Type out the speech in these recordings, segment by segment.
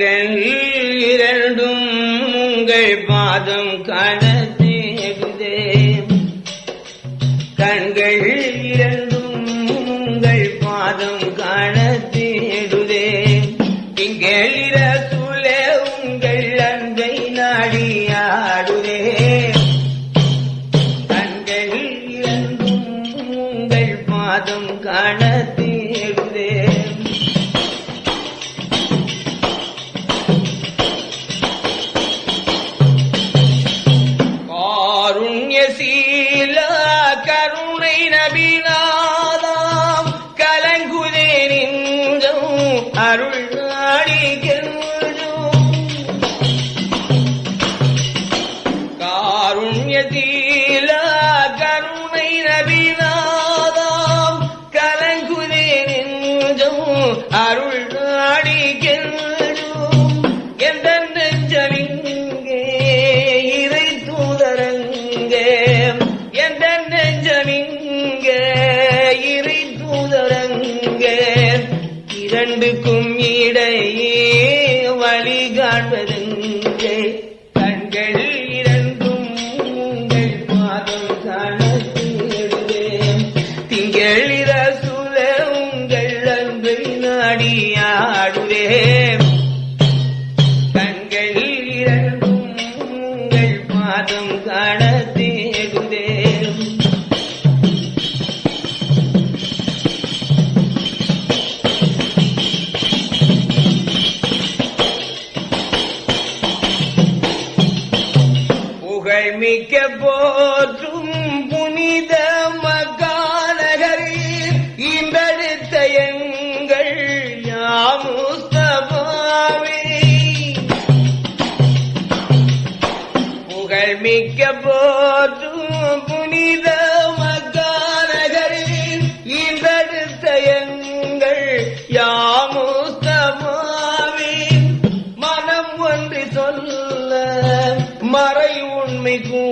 கண்கள் يذكرون إلى بنا. இரண்டுக்கும் இடையே வழி போற்றும் புனித மகாநகரி இன்றெடுத்த எங்கள் யாமுஸ்தபாவே புகழ்மிக்க போற்றும் புனித மகாநகரி இன்றெடுத்த எங்கள் யாமுஸ்தபாவே மனம் ஒன்று சொல்ல மறை உண்மை கூ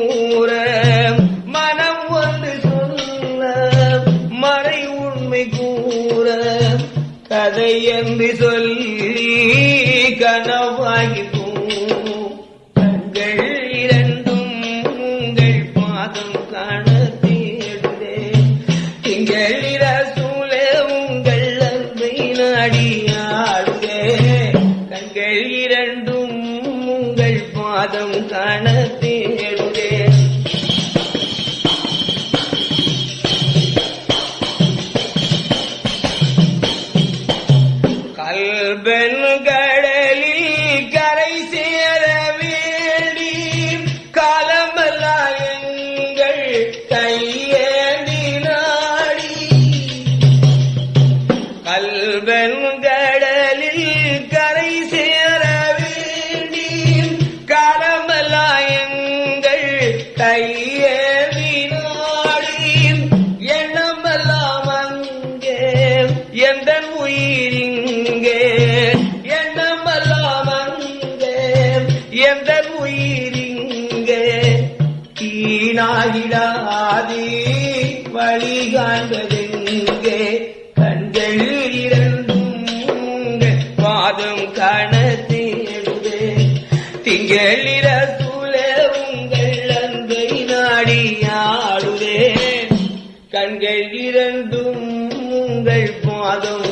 கதை என்று சொல்லி கனவாகி போம் கண்கள் இரண்டும் உங்கள் பாதம் காண தேடுதே. திங்களிர சூழ உங்கள் அன்பை நாடியாடுதே கண்கள் இரண்டும் உங்கள் பாதம் காண எங்கள் கையேந்தி கரை சேர வேண்டி காலமெல்லாம் எங்கள் எண்ணமெல்லாம் அங்கே எந்த உயிரிங்கே வழி காண்பதெங்கே கண்கள் இரண்டும் மாதம் பாதம் காண தேடுவே திங்களிர சூழ உங்கள் அன்பை நாடி நாடியாடுவே கண்கள் இரண்டும் உங்கள் மாதம்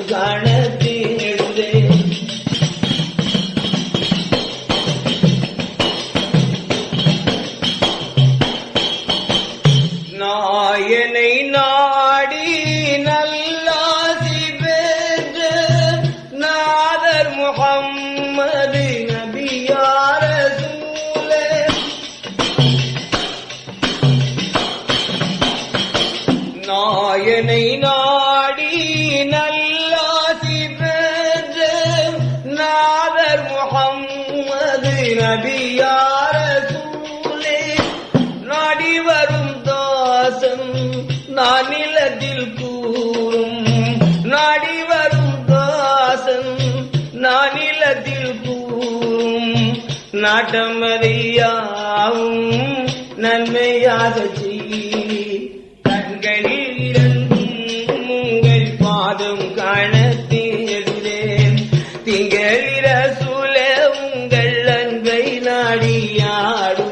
நாயனை நாடி நல்லாசி பெற்ற நாதர் முகம்மது நபியார சூழே நாடி வரும் தாசன் நான் நிலத்தில் கூறும். நாடி வரும் தாசன் நான் நிலத்தில் கூறும். நாட்டமதியாவும் நன்மையாக செய்ய கண்களில் കളിയാടും